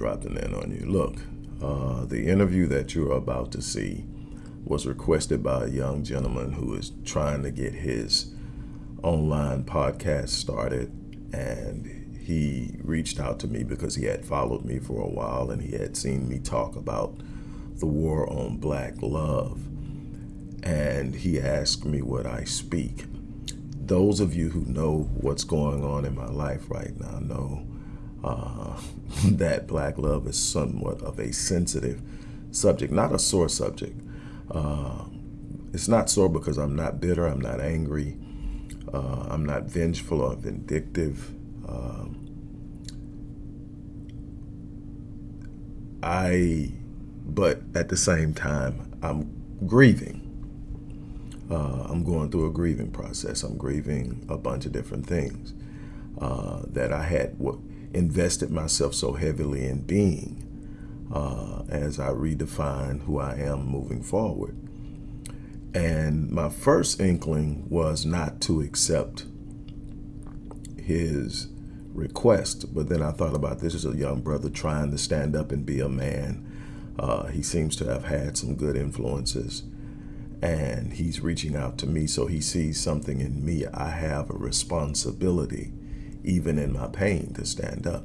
dropping in on you. Look, uh, the interview that you're about to see was requested by a young gentleman who is trying to get his online podcast started. And he reached out to me because he had followed me for a while and he had seen me talk about the war on black love. And he asked me what I speak. Those of you who know what's going on in my life right now know uh, that black love is somewhat of a sensitive subject, not a sore subject. Uh, it's not sore because I'm not bitter, I'm not angry, uh, I'm not vengeful or vindictive. Um, I, but at the same time, I'm grieving. Uh, I'm going through a grieving process. I'm grieving a bunch of different things uh, that I had invested myself so heavily in being uh, as I redefine who I am moving forward. And my first inkling was not to accept his request, but then I thought about this is a young brother trying to stand up and be a man. Uh, he seems to have had some good influences and he's reaching out to me so he sees something in me. I have a responsibility, even in my pain, to stand up.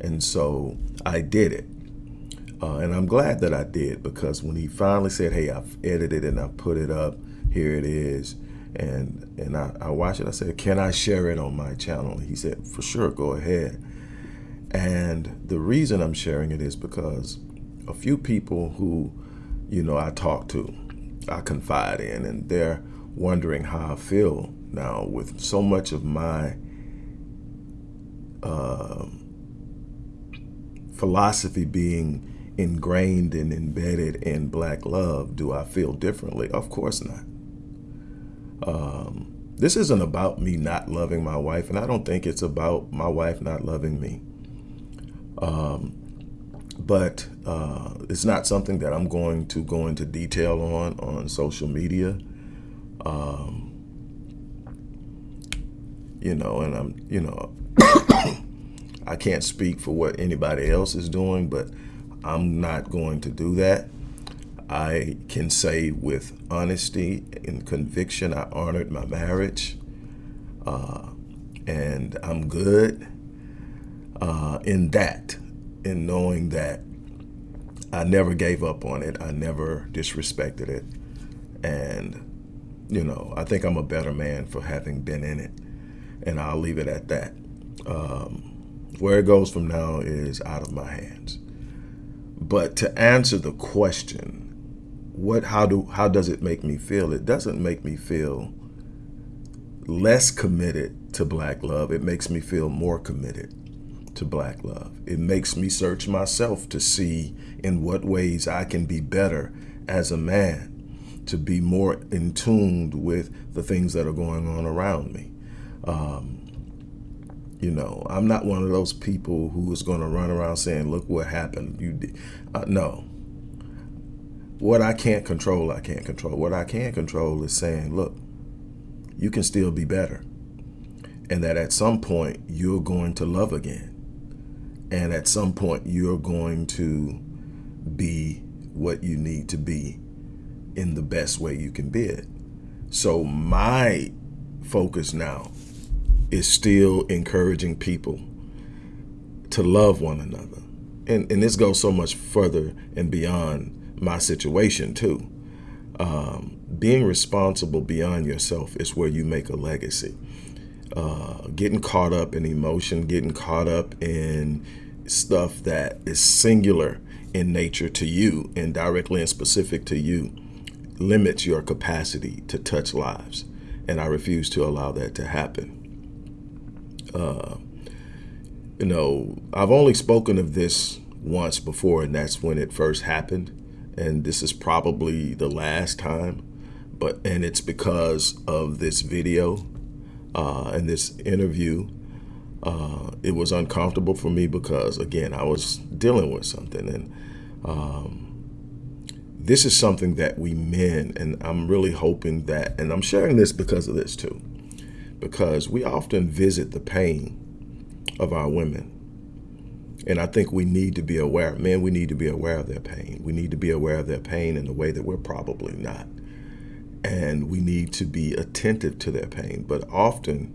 And so I did it. Uh, and I'm glad that I did because when he finally said, hey, I've edited and I put it up, here it is. And, and I, I watched it, I said, can I share it on my channel? He said, for sure, go ahead. And the reason I'm sharing it is because a few people who, you know, I talk to, I confide in, and they're wondering how I feel now with so much of my uh, philosophy being ingrained and embedded in black love, do I feel differently? Of course not. Um, this isn't about me not loving my wife, and I don't think it's about my wife not loving me. Um, but uh, it's not something that I'm going to go into detail on on social media. Um, you know, and I'm, you know, I can't speak for what anybody else is doing, but I'm not going to do that. I can say with honesty and conviction, I honored my marriage, uh, and I'm good uh, in that, in knowing that I never gave up on it. I never disrespected it. And, you know, I think I'm a better man for having been in it. And I'll leave it at that. Um, where it goes from now is out of my hands. But to answer the question, what how do how does it make me feel? It doesn't make me feel less committed to black love. It makes me feel more committed to black love. It makes me search myself to see in what ways I can be better as a man, to be more in tuned with the things that are going on around me. Um, you know, I'm not one of those people who is going to run around saying, look what happened. You did. Uh, no. What I can't control, I can't control. What I can control is saying, look, you can still be better. And that at some point, you're going to love again. And at some point, you're going to be what you need to be in the best way you can be it. So my focus now is still encouraging people to love one another. And, and this goes so much further and beyond my situation too. Um, being responsible beyond yourself is where you make a legacy. Uh, getting caught up in emotion, getting caught up in stuff that is singular in nature to you and directly and specific to you limits your capacity to touch lives. And I refuse to allow that to happen. Uh, you know, I've only spoken of this once before, and that's when it first happened. And this is probably the last time, but and it's because of this video uh, in this interview. Uh, it was uncomfortable for me because, again, I was dealing with something. And um, this is something that we men, and I'm really hoping that, and I'm sharing this because of this too, because we often visit the pain of our women. And I think we need to be aware, men, we need to be aware of their pain. We need to be aware of their pain in a way that we're probably not. And we need to be attentive to their pain. But often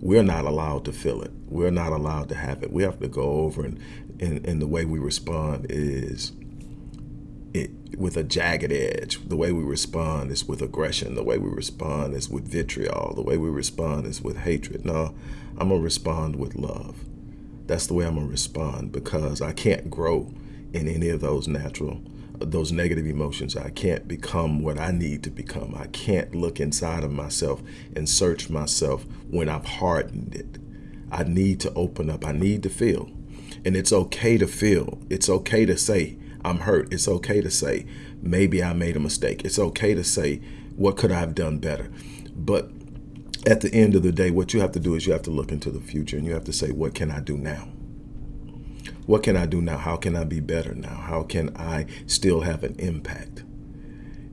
we're not allowed to feel it. We're not allowed to have it. We have to go over and, and, and the way we respond is it with a jagged edge. The way we respond is with aggression. The way we respond is with vitriol. The way we respond is with hatred. No, I'm going to respond with love. That's the way I'm going to respond because I can't grow in any of those natural, those negative emotions. I can't become what I need to become. I can't look inside of myself and search myself when I've hardened it. I need to open up. I need to feel. And it's okay to feel. It's okay to say, I'm hurt. It's okay to say, maybe I made a mistake. It's okay to say, what could I have done better? But at the end of the day, what you have to do is you have to look into the future and you have to say, what can I do now? What can I do now? How can I be better now? How can I still have an impact?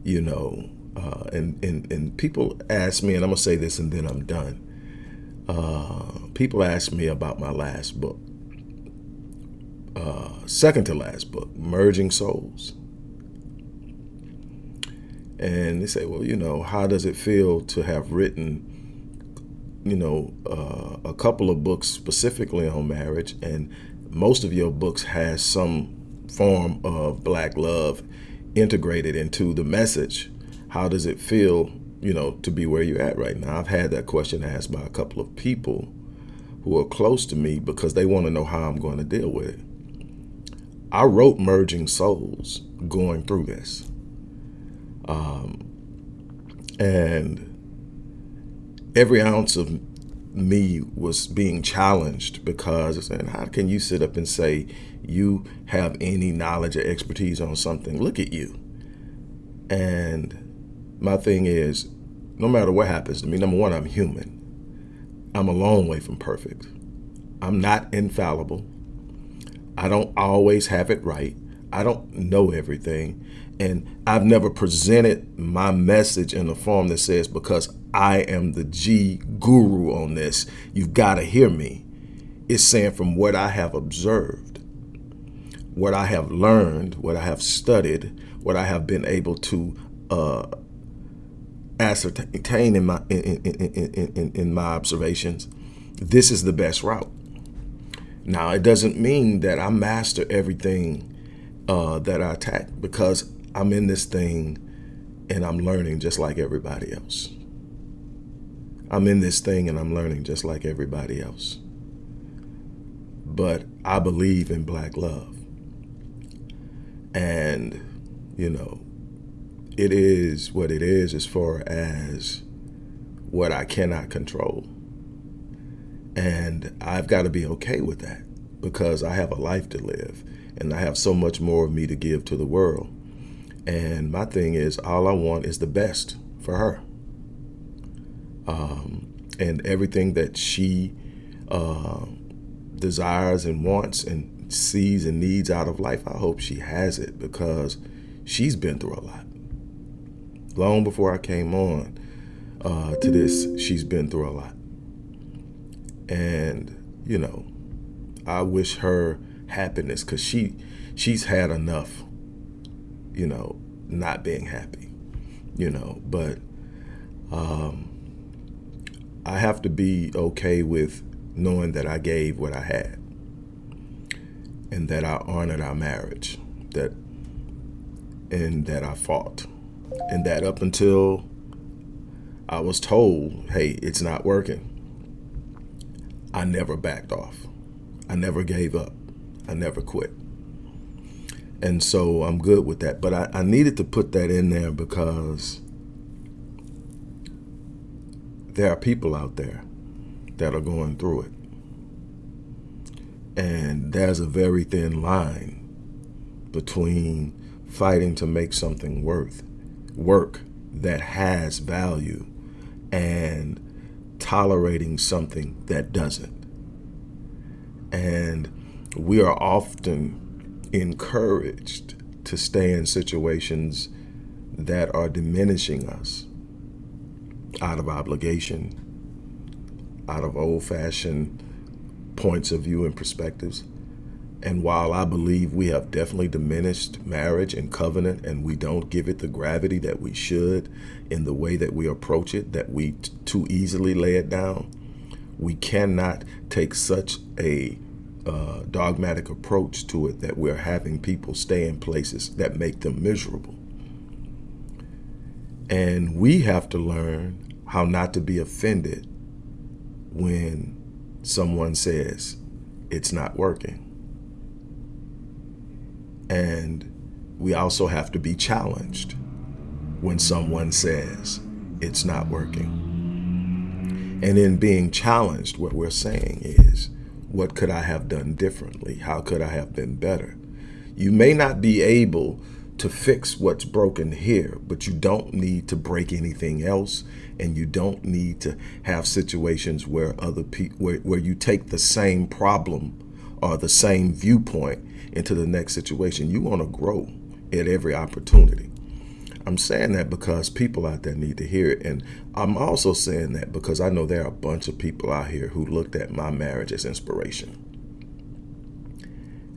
You know, uh, and, and, and people ask me, and I'm going to say this and then I'm done. Uh, people ask me about my last book, uh, second to last book, Merging Souls. And they say, well, you know, how does it feel to have written, you know, uh, a couple of books specifically on marriage, and most of your books has some form of black love integrated into the message. How does it feel, you know, to be where you're at right now? I've had that question asked by a couple of people who are close to me because they want to know how I'm going to deal with it. I wrote Merging Souls going through this. Um, and every ounce of me was being challenged because and how can you sit up and say you have any knowledge or expertise on something? Look at you. And my thing is, no matter what happens to me, number one, I'm human. I'm a long way from perfect. I'm not infallible. I don't always have it right. I don't know everything. And I've never presented my message in a form that says, because I am the G guru on this, you've got to hear me. It's saying from what I have observed, what I have learned, what I have studied, what I have been able to uh, ascertain in my in, in, in, in, my observations, this is the best route. Now, it doesn't mean that I master everything uh, that I attack because I'm in this thing and I'm learning just like everybody else. I'm in this thing and I'm learning just like everybody else. But I believe in black love. And, you know, it is what it is as far as what I cannot control. And I've got to be okay with that because I have a life to live and I have so much more of me to give to the world. And my thing is, all I want is the best for her. Um, and everything that she uh, desires and wants and sees and needs out of life, I hope she has it because she's been through a lot. Long before I came on uh, to this, she's been through a lot. And, you know, I wish her happiness because she she's had enough, you know, not being happy, you know, but um, I have to be okay with knowing that I gave what I had and that I honored our marriage, that and that I fought. And that up until I was told, hey, it's not working, I never backed off. I never gave up. I never quit. And so I'm good with that. But I, I needed to put that in there because there are people out there that are going through it. And there's a very thin line between fighting to make something worth work that has value and tolerating something that doesn't. And we are often encouraged to stay in situations that are diminishing us out of obligation, out of old fashioned points of view and perspectives. And while I believe we have definitely diminished marriage and covenant, and we don't give it the gravity that we should in the way that we approach it, that we too easily lay it down, we cannot take such a uh, dogmatic approach to it that we're having people stay in places that make them miserable. And we have to learn how not to be offended when someone says it's not working. And we also have to be challenged when someone says it's not working. And in being challenged, what we're saying is, what could I have done differently? How could I have been better? You may not be able to fix what's broken here, but you don't need to break anything else. And you don't need to have situations where other people, where, where you take the same problem or the same viewpoint into the next situation. You want to grow at every opportunity. I'm saying that because people out there need to hear it. And I'm also saying that because I know there are a bunch of people out here who looked at my marriage as inspiration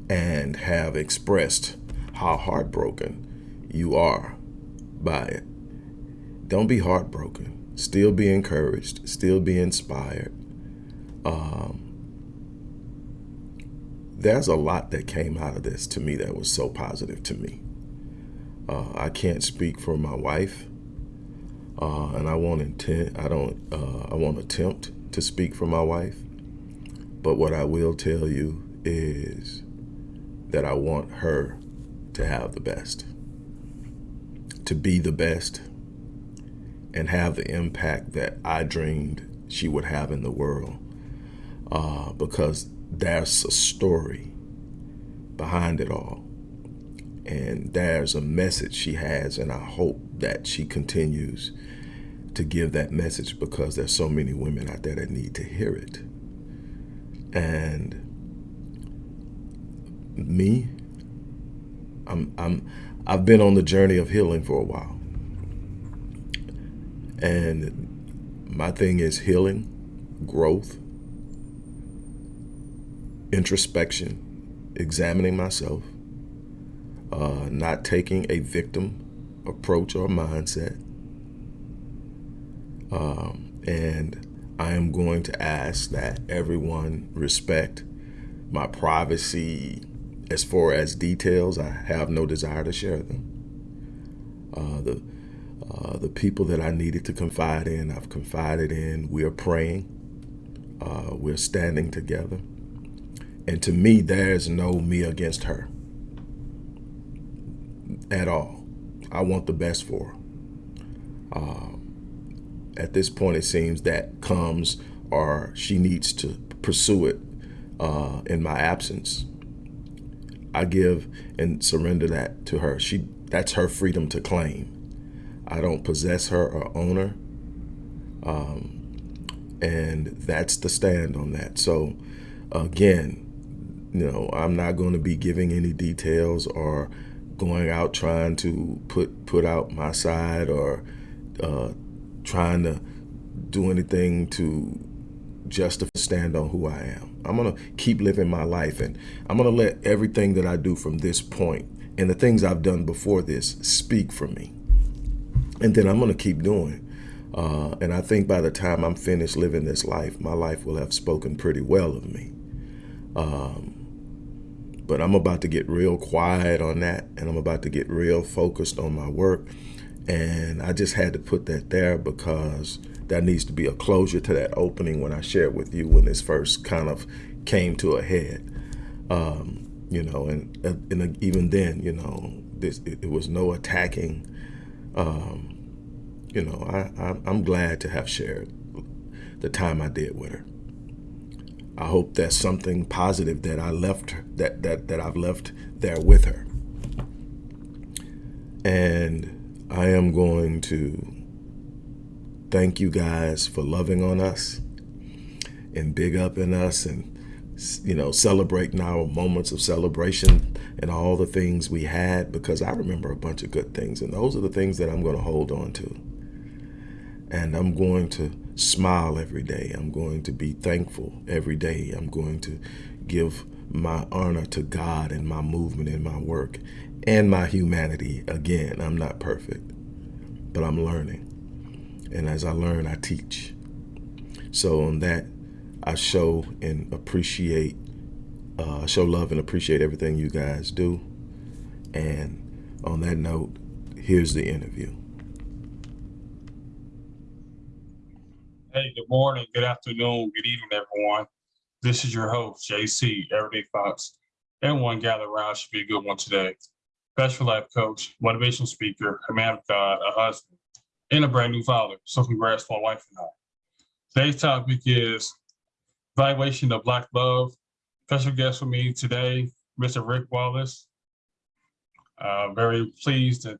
and have expressed how heartbroken you are by it. Don't be heartbroken. Still be encouraged. Still be inspired. Um, there's a lot that came out of this to me that was so positive to me. Uh, I can't speak for my wife, uh, and I won't intend. I don't. Uh, I won't attempt to speak for my wife. But what I will tell you is that I want her to have the best, to be the best, and have the impact that I dreamed she would have in the world. Uh, because there's a story behind it all. And there's a message she has and i hope that she continues to give that message because there's so many women out there that need to hear it. And me i'm i'm i've been on the journey of healing for a while. And my thing is healing growth introspection examining myself uh, not taking a victim approach or mindset. Um, and I am going to ask that everyone respect my privacy as far as details. I have no desire to share them. Uh, the uh, the people that I needed to confide in, I've confided in. We are praying. Uh, we're standing together. And to me, there's no me against her at all. I want the best for her. Uh, at this point, it seems that comes or she needs to pursue it uh, in my absence. I give and surrender that to her. She that's her freedom to claim. I don't possess her or own her. Um, and that's the stand on that. So again, you know, I'm not going to be giving any details or going out trying to put put out my side or uh, trying to do anything to justify stand on who I am. I'm gonna keep living my life and I'm gonna let everything that I do from this point and the things I've done before this speak for me. And then I'm gonna keep doing. Uh, and I think by the time I'm finished living this life, my life will have spoken pretty well of me. Um, but I'm about to get real quiet on that and I'm about to get real focused on my work. And I just had to put that there because that needs to be a closure to that opening when I shared with you when this first kind of came to a head. Um, you know, and, and even then, you know, this, it, it was no attacking. Um, you know, I, I, I'm glad to have shared the time I did with her. I hope that's something positive that I left that that that I've left there with her. And I am going to thank you guys for loving on us and big up in us and you know celebrating our moments of celebration and all the things we had because I remember a bunch of good things and those are the things that I'm going to hold on to. And I'm going to smile every day. I'm going to be thankful every day. I'm going to give my honor to God and my movement and my work and my humanity. Again, I'm not perfect, but I'm learning. And as I learn, I teach. So on that, I show and appreciate, uh, show love and appreciate everything you guys do. And on that note, here's the interview. Hey, good morning, good afternoon, good evening, everyone. This is your host, JC, Everyday Fox. Everyone gather around should be a good one today. For life coach, motivational speaker, a man of God, a husband, and a brand new father. So congrats to my wife and I. Today's topic is evaluation of Black love. Special guest with me today, Mr. Rick Wallace. Uh, very pleased to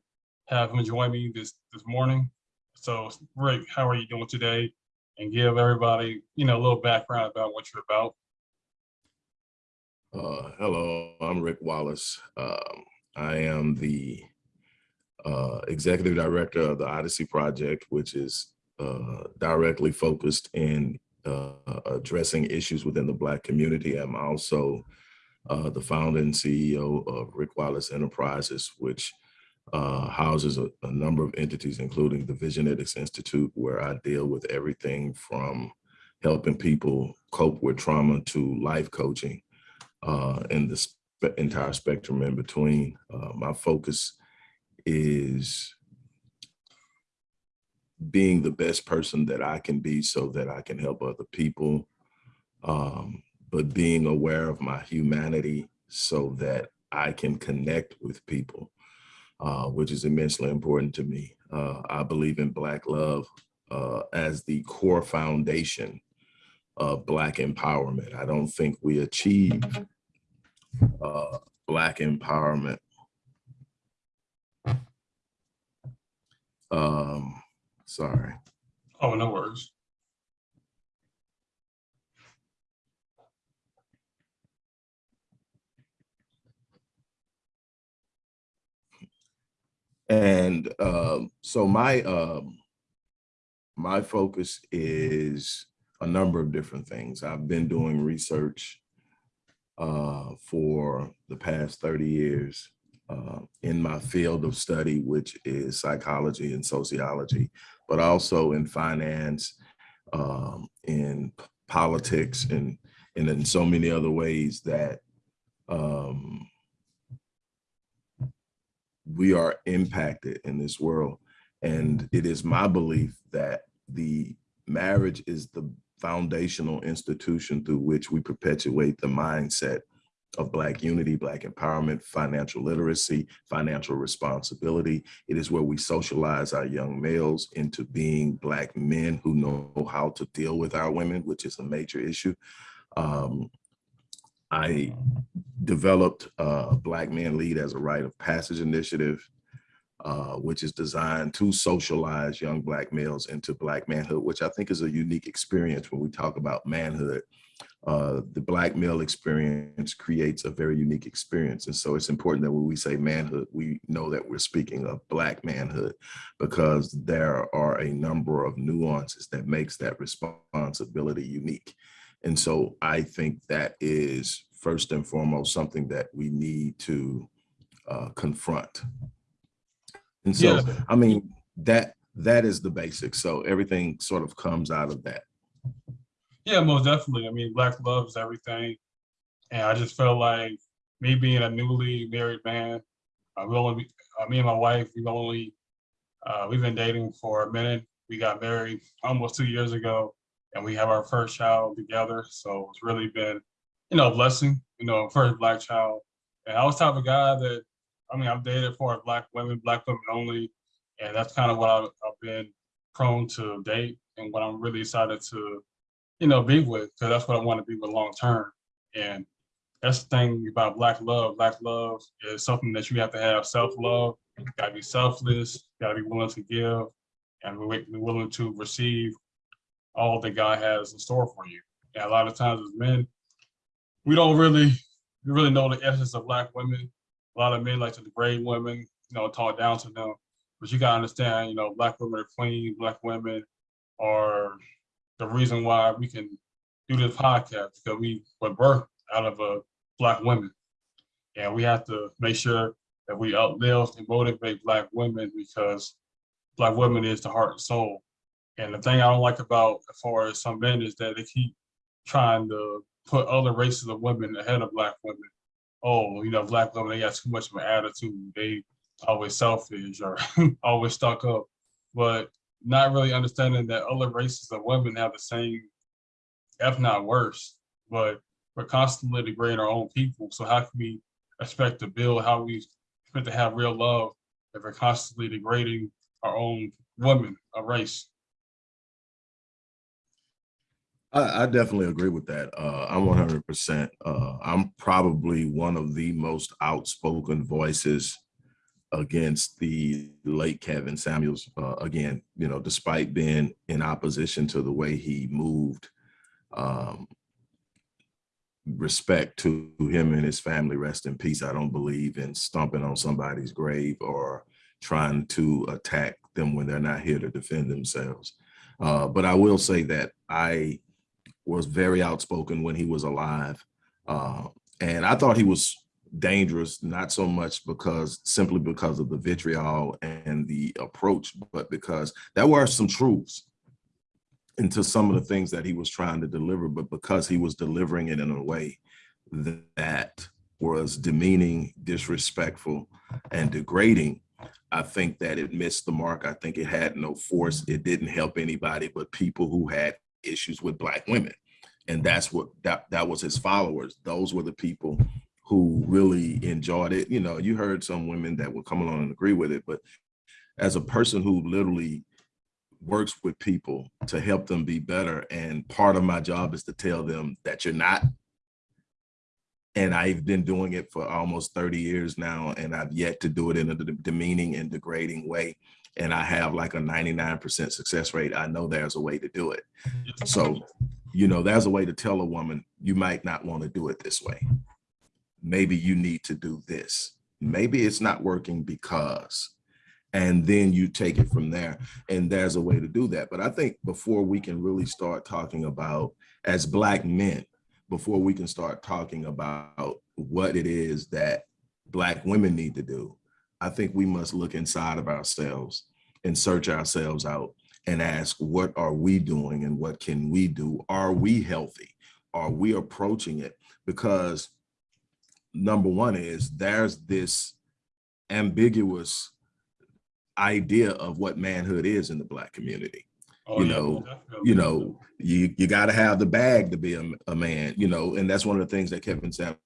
have him join me this, this morning. So Rick, how are you doing today? And give everybody, you know, a little background about what you're about. Uh, hello, I'm Rick Wallace. Um, I am the uh, executive director of the Odyssey Project, which is uh, directly focused in uh, addressing issues within the Black community. I'm also uh, the founder and CEO of Rick Wallace Enterprises, which uh, houses a, a, number of entities, including the Visionetics Institute, where I deal with everything from helping people cope with trauma to life coaching uh, and the entire spectrum in between. Uh, my focus is being the best person that I can be so that I can help other people, um, but being aware of my humanity so that I can connect with people uh, which is immensely important to me. Uh, I believe in Black love uh, as the core foundation of Black empowerment. I don't think we achieve uh, Black empowerment um, sorry. Oh, no worries. And um, so my um, my focus is a number of different things. I've been doing research uh, for the past 30 years uh, in my field of study, which is psychology and sociology, but also in finance, um, in politics, and, and in so many other ways that um, we are impacted in this world. And it is my belief that the marriage is the foundational institution through which we perpetuate the mindset of Black unity, Black empowerment, financial literacy, financial responsibility. It is where we socialize our young males into being Black men who know how to deal with our women, which is a major issue. Um, I developed Black Men Lead as a rite of passage initiative, uh, which is designed to socialize young Black males into Black manhood, which I think is a unique experience when we talk about manhood. Uh, the Black male experience creates a very unique experience. And so it's important that when we say manhood, we know that we're speaking of Black manhood because there are a number of nuances that makes that responsibility unique. And so I think that is first and foremost something that we need to uh, confront. And so, yeah. I mean, that that is the basics. So everything sort of comes out of that. Yeah, most definitely. I mean, Black love is everything. And I just felt like me being a newly married man, uh, we only, uh, me and my wife, we've only, uh, we've been dating for a minute. We got married almost two years ago and we have our first child together. So it's really been, you know, blessing, you know, first black child. And I was type of guy that, I mean, I've dated for black women, black women only. And that's kind of what I've, I've been prone to date and what I'm really excited to, you know, be with, because that's what I want to be with long term. And that's the thing about black love. Black love is something that you have to have self-love. Gotta be selfless, gotta be willing to give. and we're willing to receive all that God has in store for you. And a lot of times as men, we don't really, we really know the essence of black women. A lot of men like to degrade women, you know, talk down to them. But you gotta understand, you know, black women are clean, black women are the reason why we can do this podcast because we were birthed out of a black women. And we have to make sure that we uplift and motivate black women because black women is the heart and soul. And the thing I don't like about as far as some men is that they keep trying to put other races of women ahead of black women. Oh, you know, black women, they got too much of an attitude. They always selfish or always stuck up. But not really understanding that other races of women have the same, if not worse, but we're constantly degrading our own people. So how can we expect to build, how we expect to have real love if we're constantly degrading our own women, a race? I, I definitely agree with that. Uh, I'm 100%. Uh, I'm probably one of the most outspoken voices against the late Kevin Samuels. Uh, again, you know, despite being in opposition to the way he moved, um, respect to him and his family, rest in peace. I don't believe in stomping on somebody's grave or trying to attack them when they're not here to defend themselves. Uh, but I will say that I was very outspoken when he was alive. Uh, and I thought he was dangerous, not so much because simply because of the vitriol and the approach, but because there were some truths into some of the things that he was trying to deliver, but because he was delivering it in a way that was demeaning, disrespectful, and degrading, I think that it missed the mark. I think it had no force. It didn't help anybody but people who had issues with black women. And that's what that that was his followers. Those were the people who really enjoyed it. You know, you heard some women that would come along and agree with it, but as a person who literally works with people to help them be better, and part of my job is to tell them that you're not. And I've been doing it for almost 30 years now, and I've yet to do it in a demeaning and degrading way. And I have like a 99% success rate. I know there's a way to do it. So, you know, there's a way to tell a woman, you might not want to do it this way maybe you need to do this. Maybe it's not working because, and then you take it from there. And there's a way to do that. But I think before we can really start talking about as black men, before we can start talking about what it is that black women need to do, I think we must look inside of ourselves and search ourselves out and ask, what are we doing and what can we do? Are we healthy? Are we approaching it? Because number one is there's this ambiguous idea of what manhood is in the black community. Oh, you know, definitely. you know, you you got to have the bag to be a, a man, you know, and that's one of the things that Kevin Samuels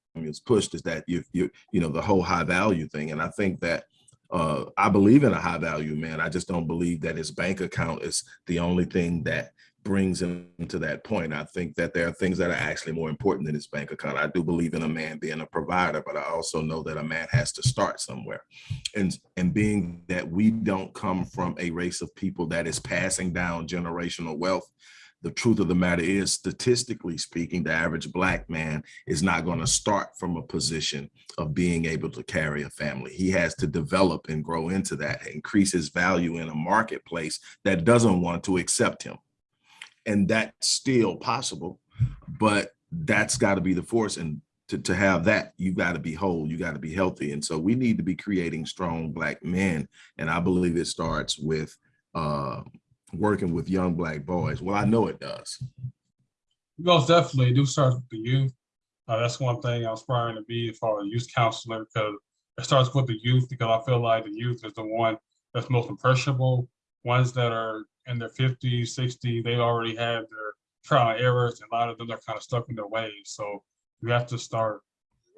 pushed is that you you you know the whole high value thing, and I think that uh, I believe in a high value man. I just don't believe that his bank account is the only thing that brings him to that point. I think that there are things that are actually more important than his bank account. I do believe in a man being a provider, but I also know that a man has to start somewhere. And, and being that we don't come from a race of people that is passing down generational wealth, the truth of the matter is, statistically speaking, the average black man is not going to start from a position of being able to carry a family. He has to develop and grow into that, increase his value in a marketplace that doesn't want to accept him and that's still possible but that's got to be the force and to, to have that you got to be whole you got to be healthy and so we need to be creating strong black men and i believe it starts with uh working with young black boys well i know it does Most definitely, it do start with the youth. Uh, that's one thing I'm aspiring to be as far as youth counselor because it starts with the youth because I feel like the youth is the one that's most impressionable. Ones that are in their 50s, 60s, they already had their trial and errors. And a lot of them are kind of stuck in their ways. So we have to start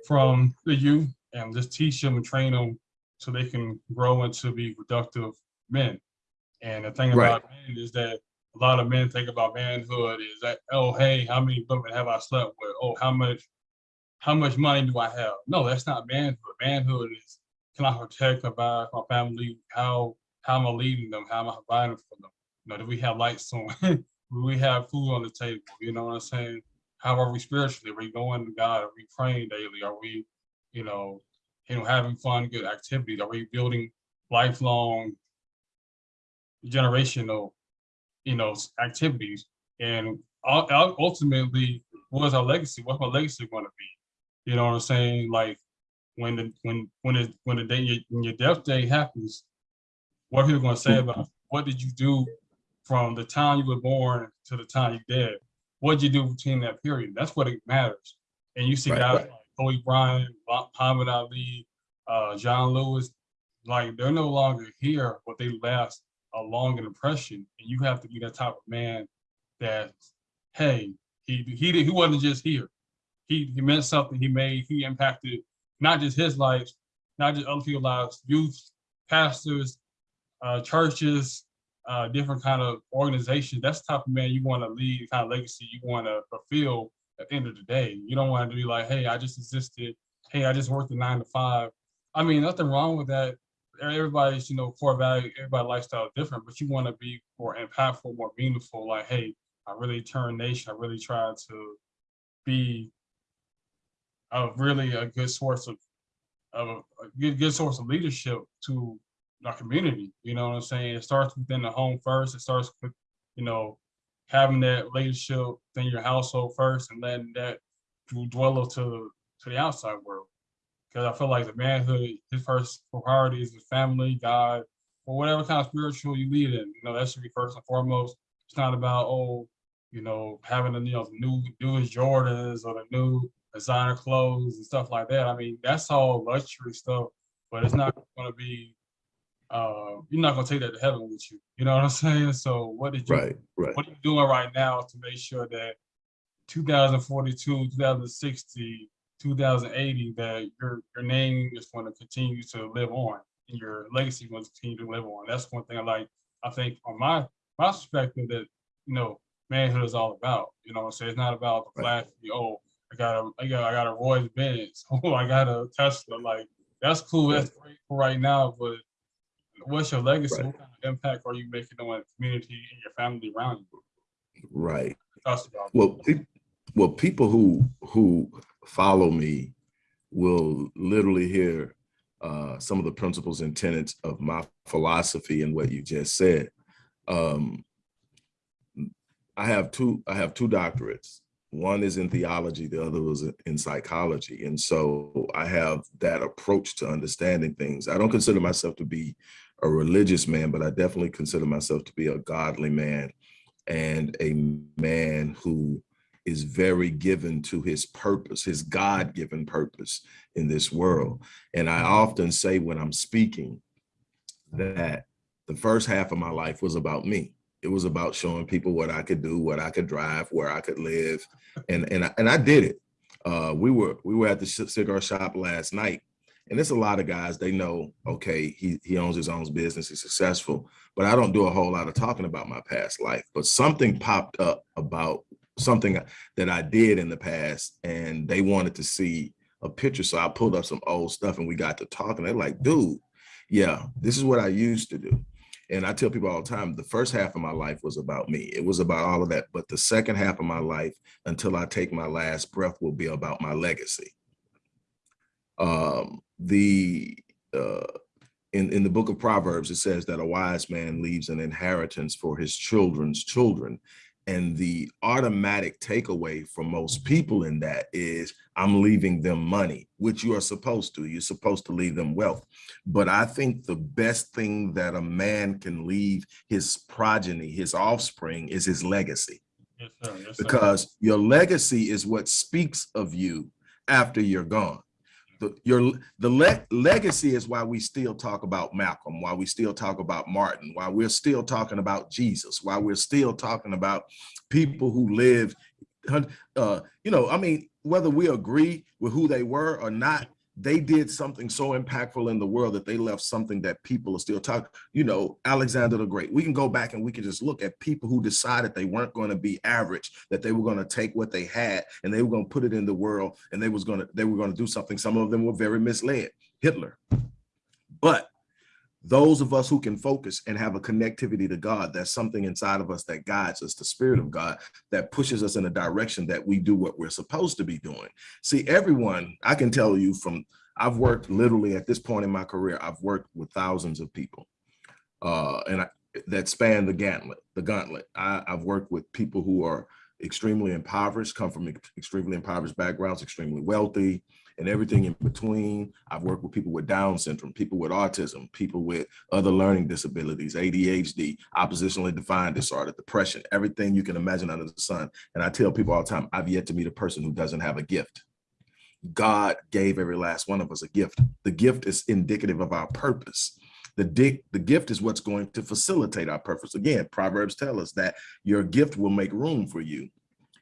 from the youth and just teach them and train them so they can grow into be productive men. And the thing about men is that a lot of men think about manhood is that, oh, hey, how many women have I slept with? Oh, how much, how much money do I have? No, that's not manhood. Manhood is, can I protect, provide my family? How how am I leading them? How am I providing for them? You know, do we have lights on? do we have food on the table? You know what I'm saying? How are we spiritually? Are we going to God? Are we praying daily? Are we, you know, you know, having fun, good activities? Are we building lifelong, generational, you know, activities? And ultimately, what is our legacy? What's my legacy going to be? You know what I'm saying? Like when the when when it when the day when your death day happens, what are people going to say about what did you do from the time you were born to the time you dead? What did you do between that period? That's what it matters. And you see right, guys right. like Kobe Bryant, Muhammad Ali, uh, John Lewis, like they're no longer here, but they left a long impression. And you have to be that type of man that, hey, he he he wasn't just here. He he meant something. He made he impacted not just his life, not just other people's lives, youth, pastors, uh, churches, uh, different kind of organizations. That's the type of man you want to lead, kind of legacy you want to fulfill at the end of the day. You don't want to be like, hey, I just existed. Hey, I just worked a nine to five. I mean, nothing wrong with that. Everybody's, you know, core value, everybody lifestyle different, but you want to be more impactful, more meaningful. Like, hey, I really turned nation. I really tried to be a really a good source of, of a, good, good source of leadership to our community. You know what I'm saying? It starts within the home first. It starts with, you know, having that relationship within your household first and letting that dwell to to the outside world. Because I feel like the manhood, his first priority is his family, God, or whatever kind of spiritual you lead in. You know, that should be first and foremost. It's not about, oh, you know, having the you know the new newest Jordans or the new designer clothes and stuff like that. I mean, that's all luxury stuff, but it's not going to be uh, you're not gonna take that to heaven with you. You know what I'm saying? So what did you right, right. what are you doing right now to make sure that 2042, 2060, 2080, that your your name is going to continue to live on and your legacy to continue to live on. That's one thing I like. I think from my my perspective that you know manhood is all about. You know what I'm saying? It's not about the flashy, right. oh, I got a I got I got a Royce Benz, oh I got a Tesla. Like that's cool, that's great for right now, but what's your legacy? Right. What kind of impact are you making on the community and your family around you? Right. Well, well, people who who follow me will literally hear uh, some of the principles and tenets of my philosophy and what you just said. Um, I have two. I have two doctorates. One is in theology, the other was in psychology. And so I have that approach to understanding things. I don't consider myself to be a religious man, but I definitely consider myself to be a godly man and a man who is very given to his purpose, his God-given purpose in this world. And I often say when I'm speaking that the first half of my life was about me. It was about showing people what I could do, what I could drive, where I could live. And, and, I, and I did it. Uh, we were we were at the cigar shop last night and there's a lot of guys, they know, okay, he, he owns his own business, he's successful, but I don't do a whole lot of talking about my past life. But something popped up about something that I did in the past and they wanted to see a picture. So I pulled up some old stuff and we got to talking. They're like, dude, yeah, this is what I used to do. And I tell people all the time, the first half of my life was about me. It was about all of that. But the second half of my life, until I take my last breath, will be about my legacy. Um, the uh, in, in the book of Proverbs, it says that a wise man leaves an inheritance for his children's children. And the automatic takeaway for most people in that is I'm leaving them money, which you are supposed to. You're supposed to leave them wealth. But I think the best thing that a man can leave his progeny, his offspring, is his legacy. Yes, sir. Yes, sir. Because your legacy is what speaks of you after you're gone the your the le legacy is why we still talk about Malcolm, why we still talk about Martin, why we're still talking about Jesus, why we're still talking about people who lived, uh, you know, I mean, whether we agree with who they were or not, they did something so impactful in the world that they left something that people are still talking. You know, Alexander the Great. We can go back and we can just look at people who decided they weren't going to be average, that they were going to take what they had and they were going to put it in the world and they was going to they were going to do something. Some of them were very misled. Hitler. But those of us who can focus and have a connectivity to God, that's something inside of us that guides us, the spirit of God that pushes us in a direction that we do what we're supposed to be doing. See, everyone, I can tell you from, I've worked literally at this point in my career, I've worked with thousands of people uh, and I, that span the gauntlet, the gauntlet. I, I've worked with people who are extremely impoverished, come from extremely impoverished backgrounds, extremely wealthy, and everything in between. I've worked with people with Down syndrome, people with autism, people with other learning disabilities, ADHD, oppositionally defiant disorder, depression, everything you can imagine under the sun. And I tell people all the time, I've yet to meet a person who doesn't have a gift. God gave every last one of us a gift. The gift is indicative of our purpose. The, di- the gift is what's going to facilitate our purpose. Again, Proverbs tell us that your gift will make room for you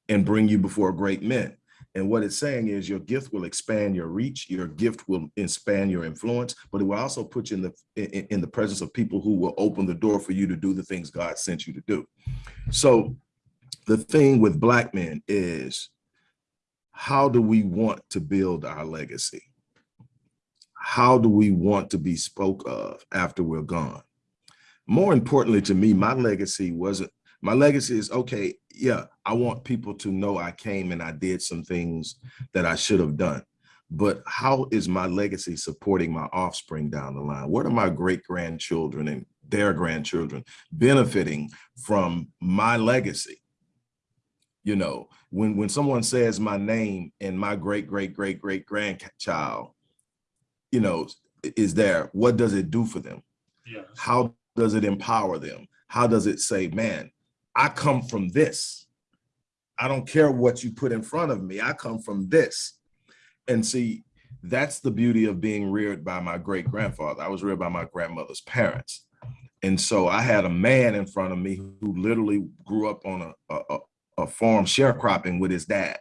and bring you before great men. And what it's saying is your gift will expand your reach, your gift will expand your influence, but it will also put you in the in, in the presence of people who will open the door for you to do the things God sent you to do. So the thing with black men is how do we want to build our legacy? How do we want to be spoke of after we're gone? More importantly to me, my legacy wasn't my legacy is okay yeah i want people to know i came and i did some things that i should have done but how is my legacy supporting my offspring down the line? What are my great grandchildren and their grandchildren benefiting from my legacy? You know when when someone says my name and my great great great great grandchild you know is there what does it do for them? Yes. how does it empower them? How does it say man I come from this. I don't care what you put in front of me. I come from this. And see, that's the beauty of being reared by my great grandfather. I was reared by my grandmother's parents. And so I had a man in front of me who literally grew up on a, a, a farm sharecropping with his dad.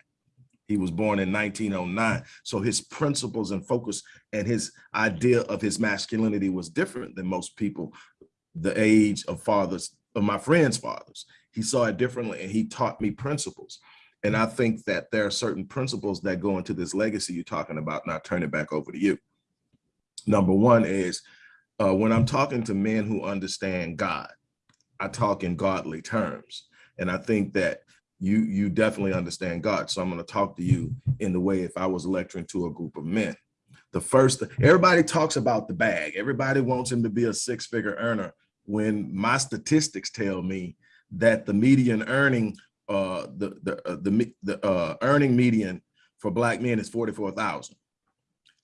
He was born in 1909. So his principles and focus and his idea of his masculinity was different than most people, the age of fathers, of my friends' fathers he saw it differently and he taught me principles. And I think that there are certain principles that go into this legacy you're talking about. And I turn it back over to you. Number one is uh, when I'm talking to men who understand God, I talk in godly terms. And I think that you you definitely understand God. So I'm going to talk to you in the way if I was lecturing to a group of men. The first, everybody talks about the bag. Everybody wants him to be a six figure earner when my statistics tell me that the median earning, uh, the the uh, the, the uh, earning median for black men is forty four thousand,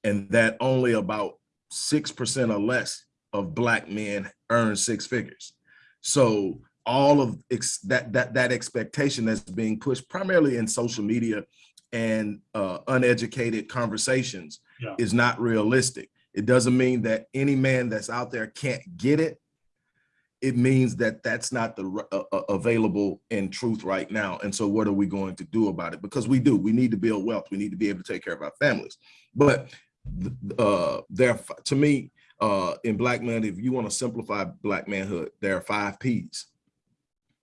and that only about six percent or less of black men earn six figures. So all of that that that expectation that's being pushed primarily in social media and uh, uneducated conversations Yeah. is not realistic. It doesn't mean that any man that's out there can't get it it means that that's not the uh, available in truth right now. And so what are we going to do about it? Because we do, we need to build wealth. We need to be able to take care of our families. But uh, there, to me, uh, in black man, if you want to simplify black manhood, there are five P's.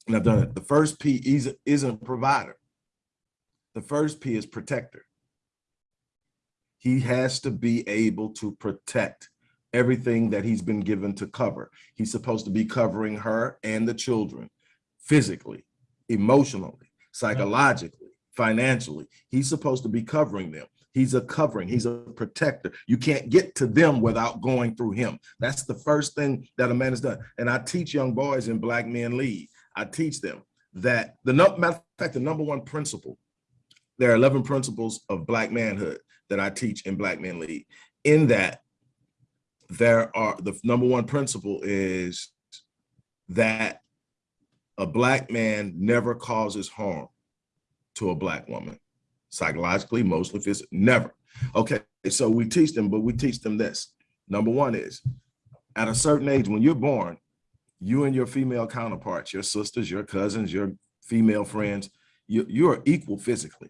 And I've done it. The first P isn't, isn't provider. The first P is protector. He has to be able to protect everything that he's been given to cover. He's supposed to be covering her and the children physically, emotionally, psychologically, financially. He's supposed to be covering them. He's a covering, he's a protector. You can't get to them without going through him. That's the first thing that a man has done. And I teach young boys in Black Men Lead, I teach them that the matter of fact, the number one principle, there are 11 principles of Black manhood that I teach in Black Men Lead. In that, there are the number one principle is that a black man never causes harm to a black woman. Psychologically mostly physically never. Okay so we teach them but we teach them this. Number one is at a certain age when you're born you and your female counterparts your sisters your cousins your female friends you, you are equal physically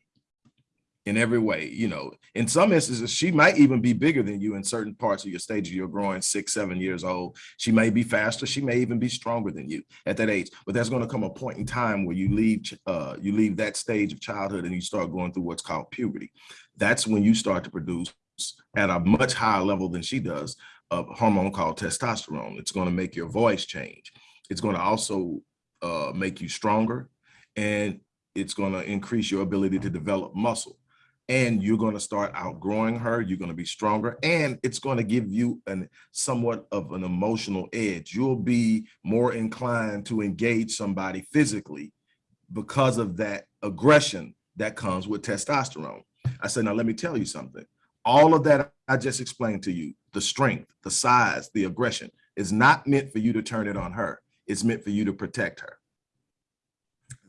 in every way. You know, in some instances, she might even be bigger than you in certain parts of your stage of your growing six, seven years old. She may be faster. She may even be stronger than you at that age. But there's going to come a point in time where you leave, uh, you leave that stage of childhood and you start going through what's called puberty. That's when you start to produce at a much higher level than she does a hormone called testosterone. It's going to make your voice change. It's going to also uh, make you stronger and it's going to increase your ability to develop muscle. And you're going to start outgrowing her. You're going to be stronger and it's going to give you an somewhat of an emotional edge. You'll be more inclined to engage somebody physically because of that aggression that comes with testosterone. I said, now let me tell you something. All of that I just explained to you, the strength, the size, the aggression is not meant for you to turn it on her. It's meant for you to protect her.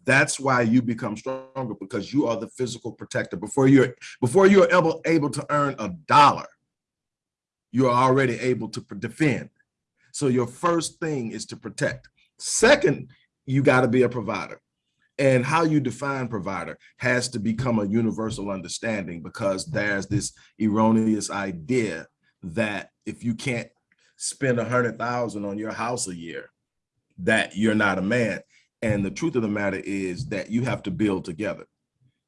That's why you become stronger because you are the physical protector. Before you're before you're able, able to earn a dollar, you're already able to defend. So your first thing is to protect. Second, you got to be a provider and how you define provider has to become a universal understanding because there's this erroneous idea that if you can't spend a hundred thousand on your house a year that you're not a man and the truth of the matter is that you have to build together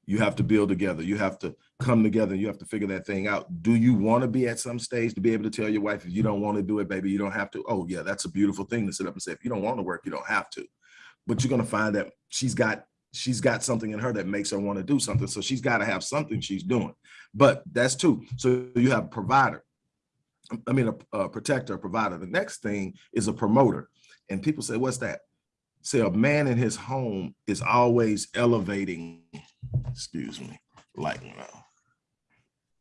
you have to build together you have to come together you have to figure that thing out do you want to be at some stage to be able to tell your wife if you don't want to do it baby you don't have to oh yeah that's a beautiful thing to sit up and say if you don't want to work you don't have to but you're going to find that she's got she's got something in her that makes her want to do something. So she's got to have something she's doing. But that's two. So you have a provider. I mean, a, a protector, a provider. The next thing is a promoter. And people say, what's that? Say a man in his home is always elevating, excuse me, like now,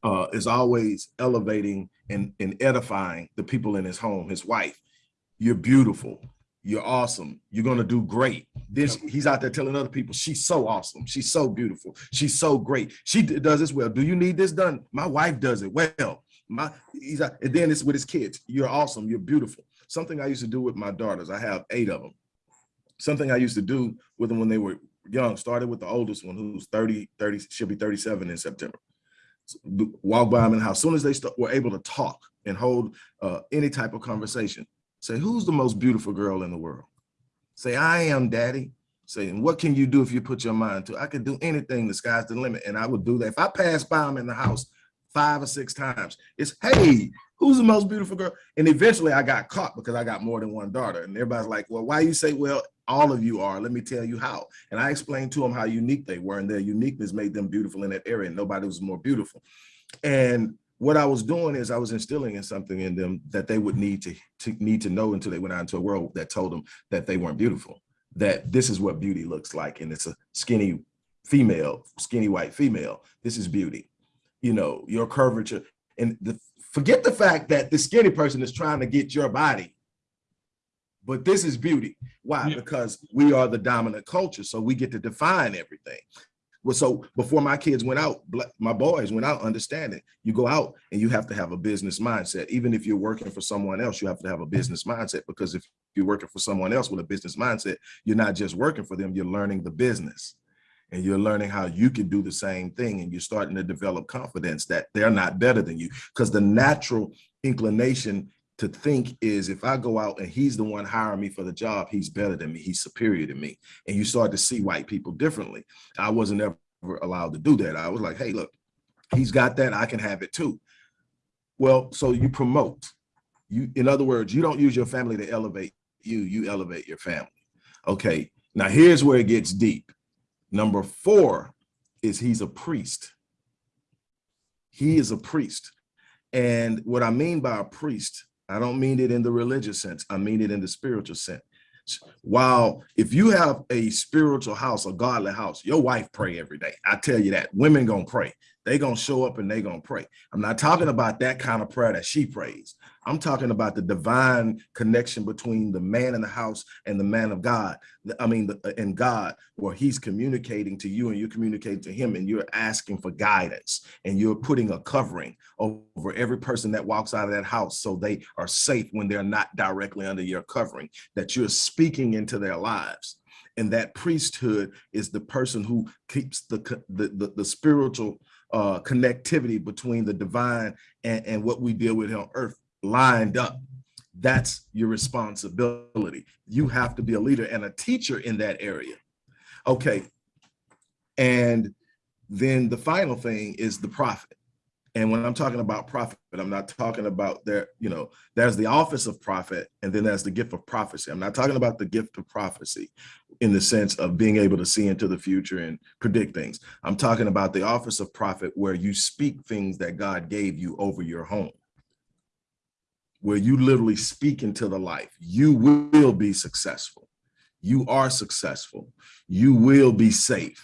uh, is always elevating and, and edifying the people in his home, his wife. You're beautiful you're awesome. You're going to do great. This he's out there telling other people, she's so awesome. She's so beautiful. She's so great. She does this well. Do you need this done? My wife does it well. My he's out, and then it's with his kids. You're awesome. You're beautiful. Something I used to do with my daughters. I have eight of them. Something I used to do with them when they were young, started with the oldest one who's 30, 30, she'll be 37 in September. Walk by them in the house. As soon as they were able to talk and hold uh, any type of conversation, Say, who's the most beautiful girl in the world? Say, I am daddy. Say, and what can you do if you put your mind to? I can do anything, the sky's the limit. And I would do that. If I pass by them in the house five or six times, it's, hey, who's the most beautiful girl? And eventually I got caught because I got more than one daughter. And everybody's like, well, why you say, well, all of you are, let me tell you how. And I explained to them how unique they were and their uniqueness made them beautiful in that area. And nobody was more beautiful. And what I was doing is I was instilling in something in them that they would need to, to need to know until they went out into a world that told them that they weren't beautiful, that this is what beauty looks like. And it's a skinny female, skinny white female. This is beauty. You know, your curvature and the, forget the fact that the skinny person is trying to get your body but this is beauty. Why? Yeah. Because we are the dominant culture. So we get to define everything. Well, so before my kids went out, my boys went out understanding you go out and you have to have a business mindset. Even if you're working for someone else, you have to have a business mindset because if you're working for someone else with a business mindset, you're not just working for them, you're learning the business and you're learning how you can do the same thing and you're starting to develop confidence that they're not better than you because the natural inclination to think is if I go out and he's the one hiring me for the job, he's better than me, he's superior to me. And you start to see white people differently. I wasn't ever allowed to do that. I was like, hey, look, he's got that, I can have it too. Well, so you promote. You, in other words, you don't use your family to elevate you, you elevate your family. Okay, now here's where it gets deep. Number four is he's a priest. He is a priest. And what I mean by a priest I don't mean it in the religious sense. I mean it in the spiritual sense. While if you have a spiritual house, a godly house, your wife pray every day. I tell you that women gonna pray they gonna show up and they gonna pray. I'm not talking about that kind of prayer that she prays. I'm talking about the divine connection between the man in the house and the man of God. I mean, the, in God, where he's communicating to you and you communicate to him and you're asking for guidance and you're putting a covering over every person that walks out of that house so they are safe when they're not directly under your covering, that you're speaking into their lives and that priesthood is the person who keeps the the, the, the spiritual uh, connectivity between the divine and, and what we deal with on earth lined up. That's your responsibility. You have to be a leader and a teacher in that area. Okay. And then the final thing is the prophet. And when I'm talking about prophet, I'm not talking about there, you know, there's the office of prophet and then there's the gift of prophecy. I'm not talking about the gift of prophecy in the sense of being able to see into the future and predict things. I'm talking about the office of prophet where you speak things that God gave you over your home. Where you literally speak into the life. You will be successful. You are successful. You will be safe.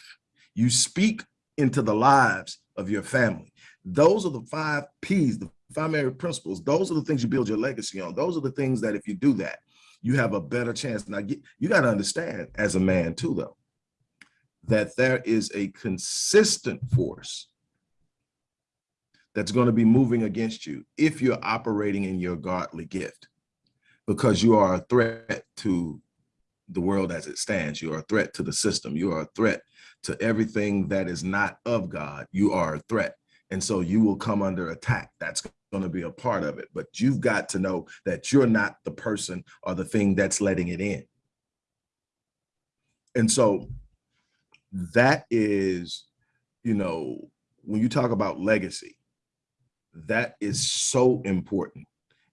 You speak into the lives of your family. Those are the five P's, the primary principles. Those are the things you build your legacy on. Those are the things that if you do that, you have a better chance. Now, you got to understand as a man too, though, that there is a consistent force that's going to be moving against you if you're operating in your godly gift, because you are a threat to the world as it stands. You are a threat to the system. You are a threat to everything that is not of God. You are a threat. And so you will come under attack. That's going to be a part of it. But you've got to know that you're not the person or the thing that's letting it in. And so that is, you know, when you talk about legacy, that is so important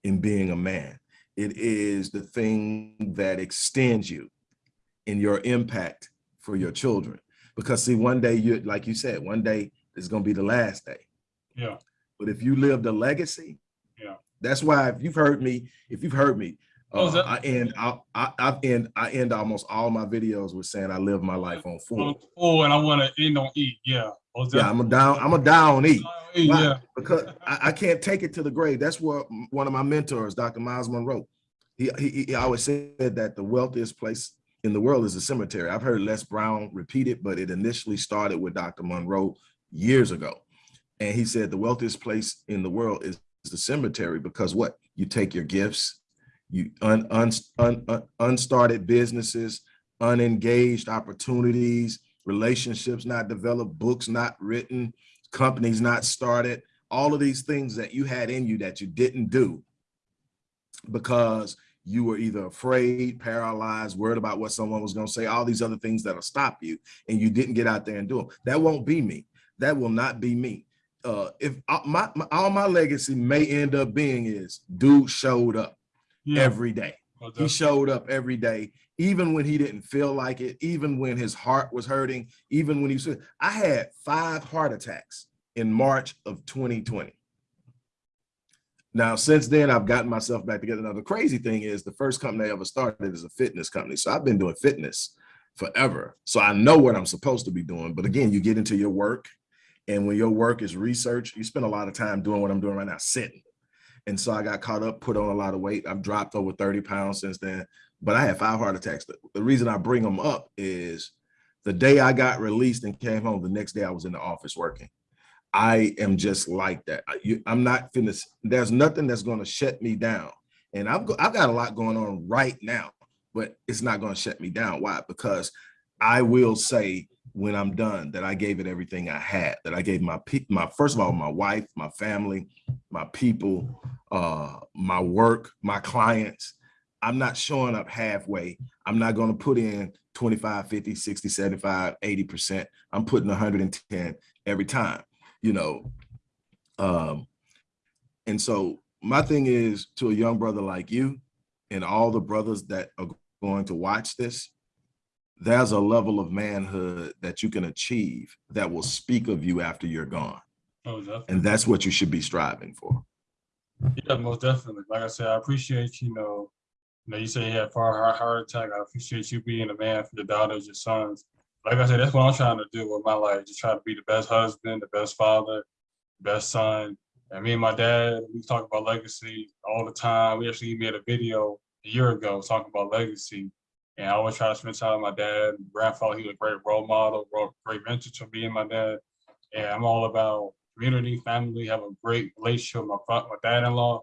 in being a man. It is the thing that extends you in your impact for your children. Because see, one day you, like you said, one day is going to be the last day. Yeah. But if you live the legacy, Yeah. that's why if you've heard me, if you've heard me, Oh, uh, I end I, I I end I end almost all my videos with saying I live my life on On full. full, and I want to end on E. Yeah. Most Yeah, I'm a down, I'm a down E. E, Why? Yeah. Because I, I can't take it to the grave. That's what one of my mentors, Dr. Myles Munroe, he, he, he always said that the wealthiest place in the world is a cemetery. I've heard Les Brown repeat it, but it initially started with Dr. Munroe years ago. And he said the wealthiest place in the world is the cemetery because what? You take your gifts, you un, un, un, un, unstarted businesses, unengaged opportunities, relationships not developed, books not written, companies not started, all of these things that you had in you that you didn't do because you were either afraid, paralyzed, worried about what someone was going to say, all these other things that'll stop you, and you didn't get out there and do them. That won't be me. That will not be me. Uh, if uh, my, my all my legacy may end up being is dude showed up Yeah. every day. most He showed up every day, even when he didn't feel like it, even when his heart was hurting, even when he said, I had five heart attacks in March of 2020. Now, since then, I've gotten myself back together. Now, the crazy thing is the first company I ever started is a fitness company. So I've been doing fitness forever. So I know what I'm supposed to be doing. But again, you get into your work and when your work is research, you spend a lot of time doing what I'm doing right now, sitting. And so I got caught up, put on a lot of weight. I've dropped over 30 pounds since then, but I had five heart attacks. The, reason I bring them up is the day I got released and came home, the next day I was in the office working. I am just like that. I, I'm not finished. There's nothing that's going to shut me down. And I've, go, I've got a lot going on right now, but it's not going to shut me down. Why? Because I will say when I'm done that I gave it everything I had, that I gave my, my first of all, my wife, my family, my people, uh, my work, my clients. I'm not showing up halfway. I'm not going to put in 25, 50, 60, 75, 80%. I'm putting 110 every time, you know. Um, and so my thing is to a young brother like you and all the brothers that are going to watch this, there's a level of manhood that you can achieve that will speak of you after you're gone. Most definitely. And that's what you should be striving for. Yeah, most definitely. Like I said, I appreciate, you know, you know, you say you had far heart, heart attack. I appreciate you being a man for your daughters, your sons. Like I said, that's what I'm trying to do with my life. Just try to be the best husband, the best father, best son. And me and my dad, we talk about legacy all the time. We actually made a video a year ago talking about legacy. And I always try to spend time with my dad. Grandfather, he was a great role model, great mentor to me and my dad. And I'm all about community, family, have a great relationship with my, my dad-in-law.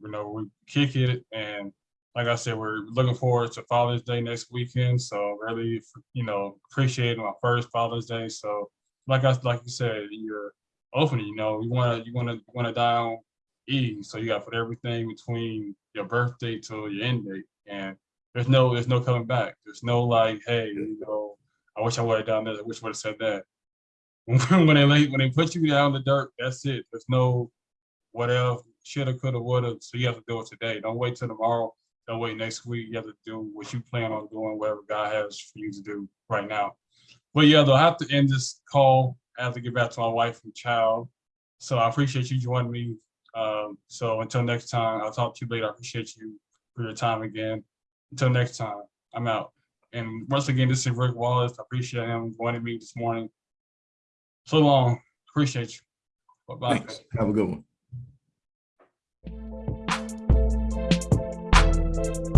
You know, we kick it. And like I said, we're looking forward to Father's Day next weekend. So really, you know, appreciating my first Father's Day. So like I, like you said, you're opening, you know, you want to, you want to, want to die on E. So you got to put everything between your birthday to your end date. And there's no, there's no coming back. There's no like, hey, you know, I wish I would have done this. I wish I would have said that. when they lay, when they put you down in the dirt, that's it. There's no what else, shoulda, coulda, woulda. So you have to do it today. Don't wait till tomorrow. Don't wait next week. You have to do what you plan on doing, whatever God has for you to do right now. But yeah, though, I have to end this call. I have to get back to my wife and child. So I appreciate you joining me. Um, so until next time, I'll talk to you later. I appreciate you for your time again. Until next time, I'm out. And once again, this is Rick Wallace. I appreciate him joining me this morning. So long. Appreciate you. Bye-bye. Thanks. Have a good one.